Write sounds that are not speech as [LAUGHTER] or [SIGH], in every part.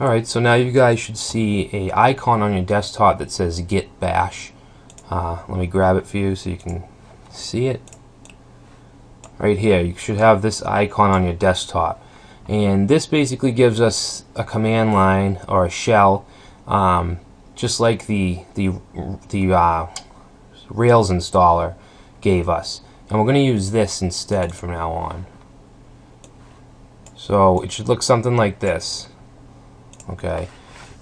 Alright, so now you guys should see a icon on your desktop that says Git Bash. Uh, let me grab it for you so you can see it. Right here, you should have this icon on your desktop. And this basically gives us a command line or a shell, um, just like the, the, the uh, Rails installer gave us. And we're going to use this instead from now on. So it should look something like this okay?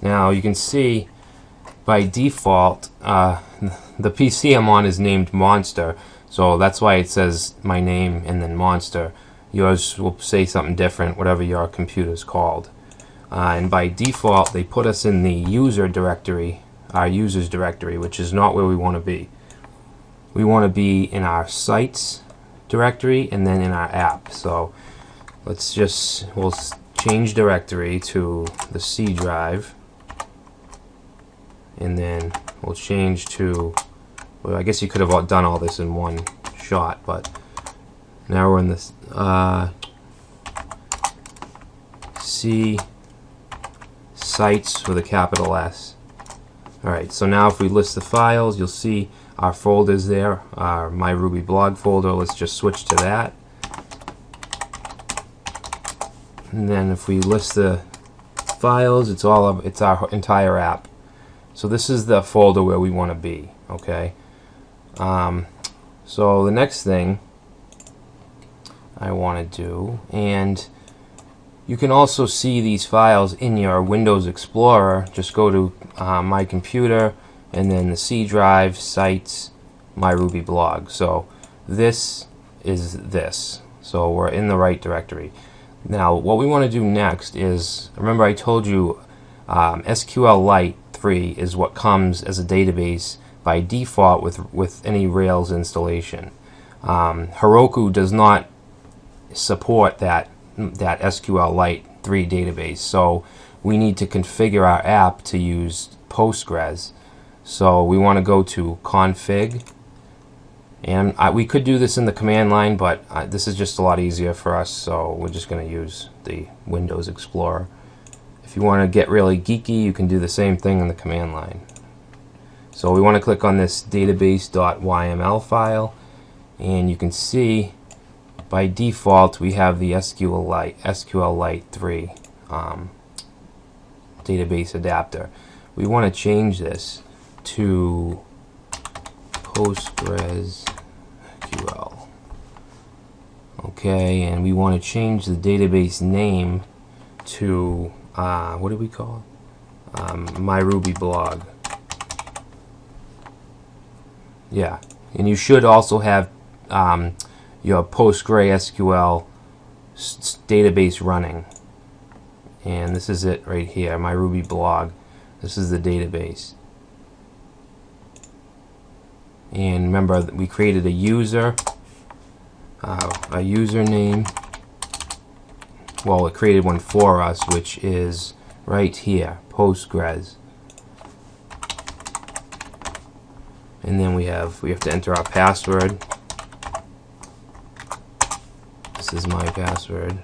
Now you can see by default uh, [LAUGHS] the PC I'm on is named monster so that's why it says my name and then monster. Yours will say something different whatever your computer is called. Uh, and by default they put us in the user directory our users directory which is not where we want to be. We want to be in our sites directory and then in our app so let's just we'll change directory to the C drive. And then we'll change to well I guess you could have done all this in one shot but now we're in this uh, C sites with a capital S. Alright so now if we list the files you'll see our folders there our my Ruby blog folder. Let's just switch to that and then if we list the files it's all of it's our entire app. So this is the folder where we want to be okay? Um, so the next thing I want to do and you can also see these files in your Windows Explorer. Just go to uh, my computer and then the C drive sites my Ruby blog. So this is this. So we're in the right directory now, what we want to do next is, remember I told you um, SQLite 3 is what comes as a database by default with, with any Rails installation. Um, Heroku does not support that, that SQLite 3 database, so we need to configure our app to use Postgres. So we want to go to config and I, we could do this in the command line, but uh, this is just a lot easier for us, so we're just going to use the Windows Explorer. If you want to get really geeky, you can do the same thing in the command line. So we want to click on this database.yml file, and you can see by default we have the SQLite, SQLite 3 um, database adapter. We want to change this to Postgres SQL. Okay, and we want to change the database name to, uh, what do we call it? Um, my Ruby blog. Yeah, and you should also have um, your PostgreSQL database running. And this is it right here, my Ruby blog. This is the database and remember we created a user uh, a username. Well it created one for us which is right here Postgres. And then we have we have to enter our password. This is my password.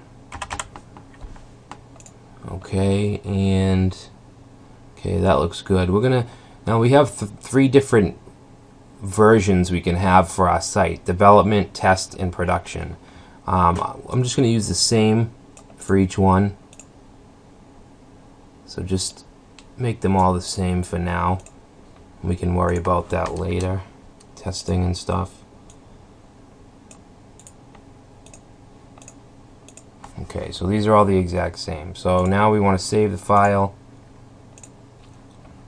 Okay and okay that looks good. We're gonna now we have th three different versions we can have for our site development test and production. Um, I'm just going to use the same for each one. So just make them all the same for now. We can worry about that later testing and stuff. Okay so these are all the exact same. So now we want to save the file.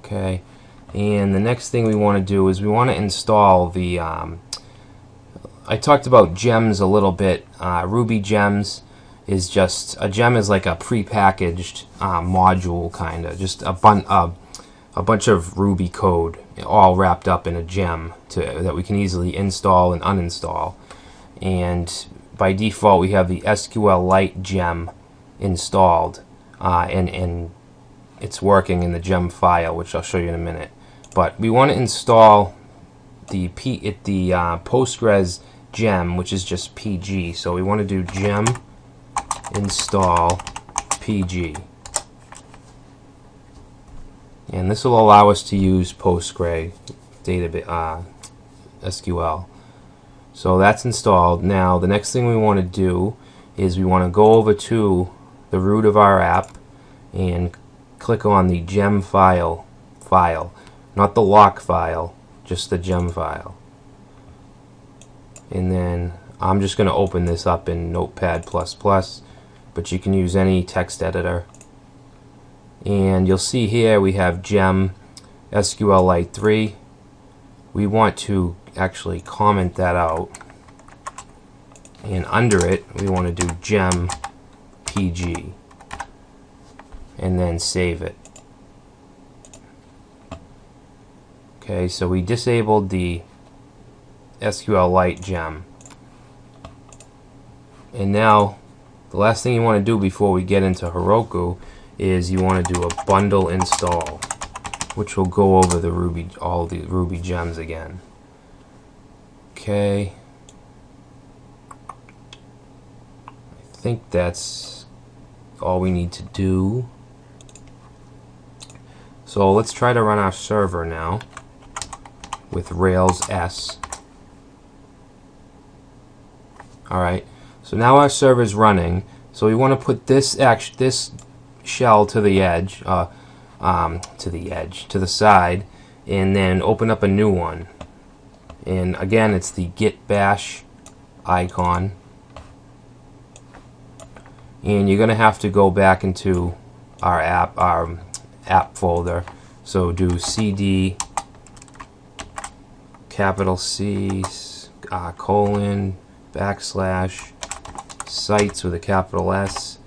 Okay and the next thing we want to do is we want to install the um, I talked about gems a little bit. Uh, Ruby gems is just a gem is like a pre-packaged uh, module kind of just a, bun uh, a bunch of Ruby code all wrapped up in a gem to, that we can easily install and uninstall. And by default we have the SQLite gem installed uh, and, and it's working in the gem file which I'll show you in a minute but we want to install the P it the uh, Postgres gem, which is just PG. So we want to do gem install PG. and this will allow us to use Postgre database uh, SQL. So that's installed. Now the next thing we want to do is we want to go over to the root of our app and click on the gem file file, not the lock file, just the gem file. And then I'm just going to open this up in Notepad++, but you can use any text editor. And you'll see here we have gem SQLite 3. We want to actually comment that out. And under it, we want to do gem PG. And then save it. Okay, so we disabled the SQLite gem. And now, the last thing you want to do before we get into Heroku is you want to do a bundle install, which will go over the Ruby, all the Ruby gems again. Okay. I think that's all we need to do. So let's try to run our server now with Rails S. Alright, so now our server is running. So we want to put this this shell to the edge, uh, um, to the edge, to the side, and then open up a new one. And again, it's the git bash icon. And you're going to have to go back into our app, our app folder. So do cd capital C uh, colon backslash sites with a capital S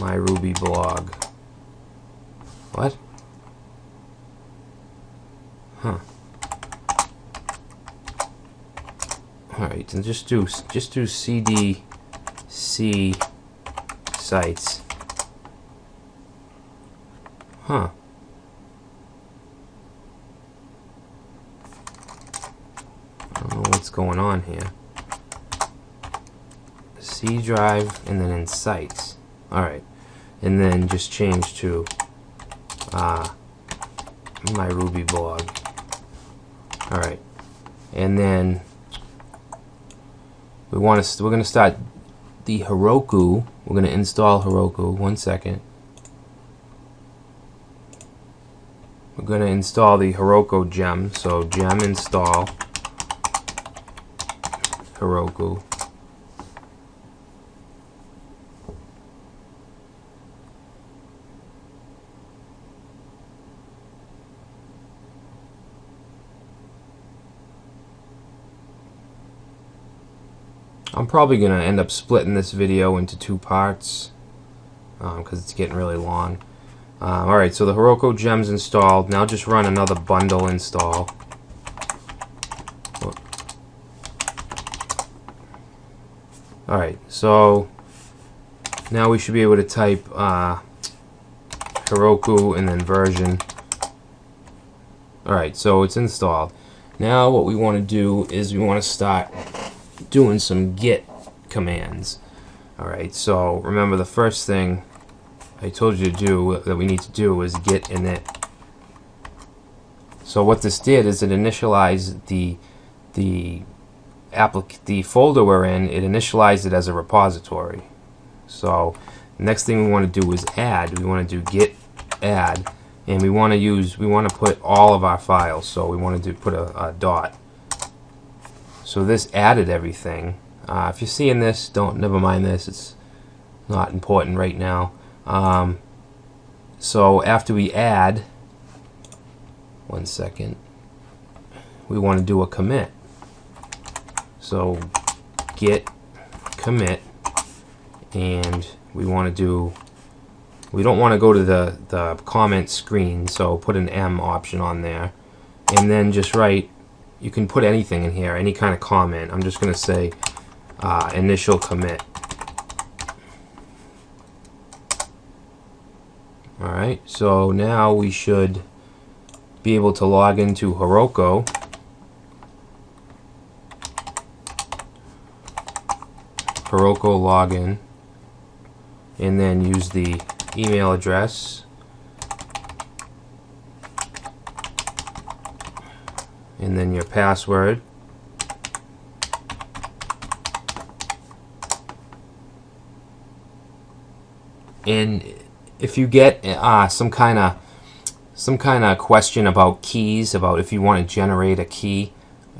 my Ruby blog. What? Huh. Alright, and just do just do cd c sites. Huh. I don't know what's going on here. C drive and then in sites. Alright. And then just change to uh, my Ruby blog. Alright. And then we want to we're going to start the Heroku. We're going to install Heroku. One second. We're going to install the Heroku gem. So gem install Heroku. I'm probably going to end up splitting this video into two parts because um, it's getting really long. Um, Alright, so the Heroku gems installed. Now just run another bundle install. Alright, so now we should be able to type uh, Heroku and then version. Alright, so it's installed. Now what we want to do is we want to start doing some git commands. Alright, so remember the first thing I told you to do that we need to do is git init. So what this did is it initialized the the the folder we're in, it initialized it as a repository. So next thing we want to do is add. We want to do git add and we want to use we want to put all of our files. So we want to do put a, a dot so this added everything. Uh, if you're seeing this, don't never mind this. It's not important right now. Um, so after we add, one second, we want to do a commit. So git commit, and we want to do. We don't want to go to the the comment screen, so put an M option on there, and then just write you can put anything in here, any kind of comment. I'm just going to say uh, initial commit. Alright, so now we should be able to log into Heroku. Heroku login and then use the email address. And then your password. And if you get uh, some kind of some kind of question about keys about if you want to generate a key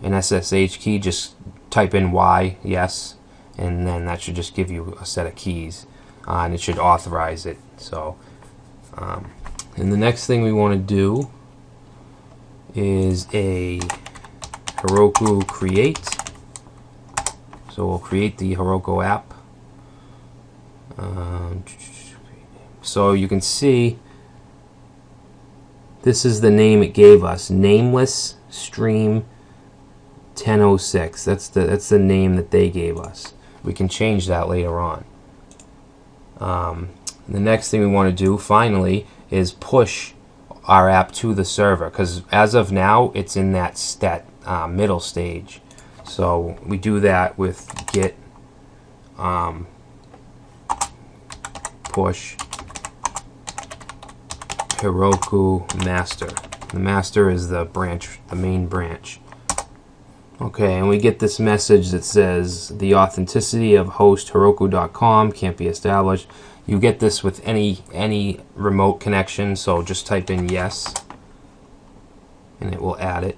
an SSH key just type in Y yes and then that should just give you a set of keys, uh, and it should authorize it. So, um, and the next thing we want to do is a Heroku create. So we'll create the Heroku app. Um, so you can see this is the name it gave us, nameless stream 1006. That's the that's the name that they gave us. We can change that later on. Um, the next thing we want to do finally is push our app to the server because as of now it's in that stat uh, middle stage. So we do that with git um, push Heroku master. The master is the branch, the main branch. Okay, and we get this message that says the authenticity of host Heroku.com can't be established. You get this with any any remote connection, so just type in yes, and it will add it.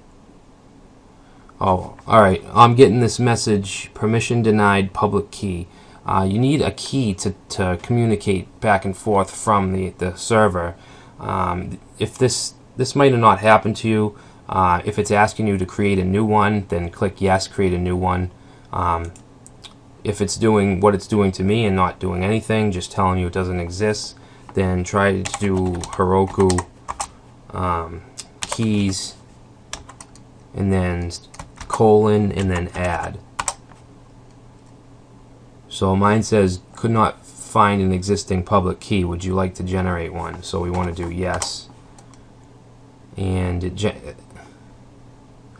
Oh, all right. I'm getting this message: permission denied, public key. Uh, you need a key to, to communicate back and forth from the, the server. Um, if this this might have not happened to you, uh, if it's asking you to create a new one, then click yes, create a new one. Um, if it's doing what it's doing to me and not doing anything, just telling you it doesn't exist, then try to do Heroku um, keys and then colon and then add. So mine says could not find an existing public key. Would you like to generate one? So we want to do yes. And it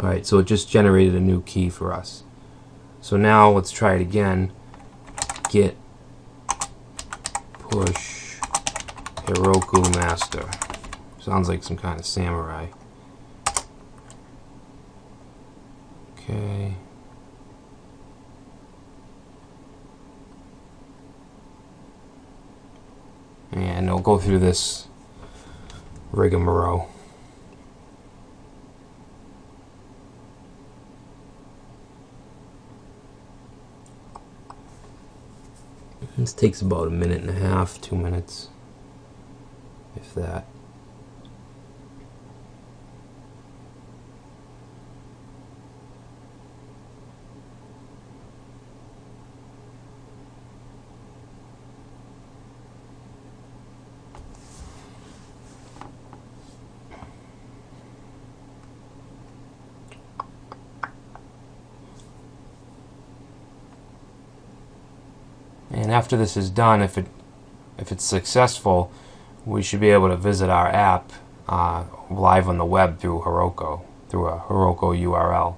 Alright, so it just generated a new key for us. So now let's try it again. Git push Heroku master. Sounds like some kind of samurai. Okay. And we will go through this rigmarole. This takes about a minute and a half, two minutes, if that. And after this is done, if it if it's successful, we should be able to visit our app uh, live on the web through Heroku, through a Heroku URL.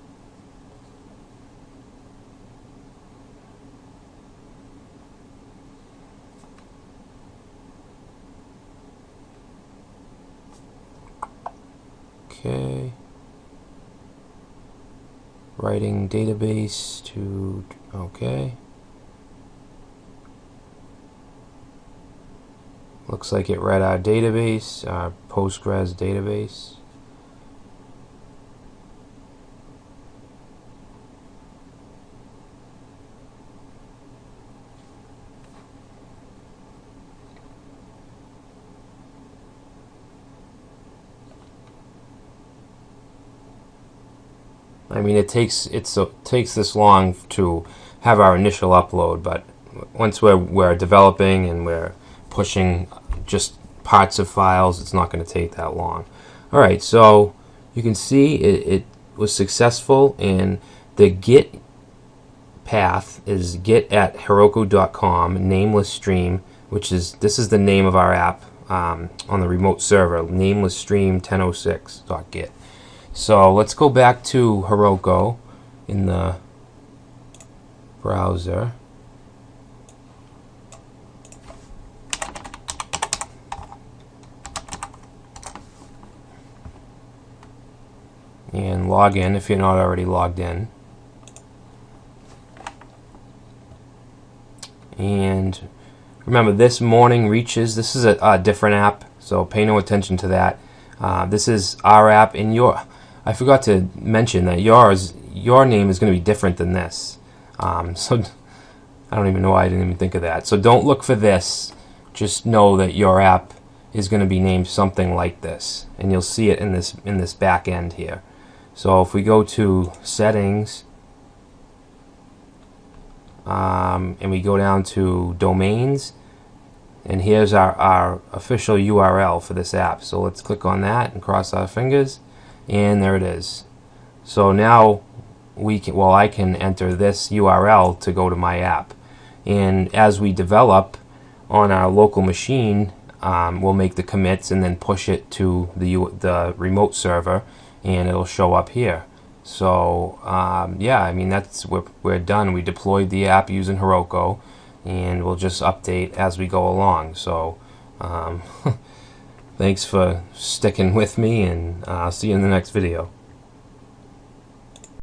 Okay. Writing database to, okay. Looks like it read our database, our Postgres database. I mean, it takes it's it takes this long to have our initial upload, but once we're we're developing and we're pushing just parts of files. It's not going to take that long. All right, so you can see it, it was successful and the git path is git at heroku.com nameless stream which is this is the name of our app um, on the remote server nameless stream 1006.git so let's go back to Heroku in the browser and log in if you're not already logged in. And remember, this morning reaches. This is a, a different app, so pay no attention to that. Uh, this is our app, and your. I forgot to mention that yours, your name is going to be different than this. Um, [LAUGHS] so I don't even know why I didn't even think of that. So don't look for this. Just know that your app is going to be named something like this, and you'll see it in this in this back end here. So if we go to settings um, and we go down to domains and here's our, our official URL for this app. So let's click on that and cross our fingers and there it is. So now we can well I can enter this URL to go to my app. And as we develop on our local machine um, we'll make the commits and then push it to the, the remote server and it'll show up here so um, yeah, I mean that's we're, we're done. We deployed the app using Heroku, and we'll just update as we go along. So um, [LAUGHS] thanks for sticking with me, and uh, I'll see you in the next video.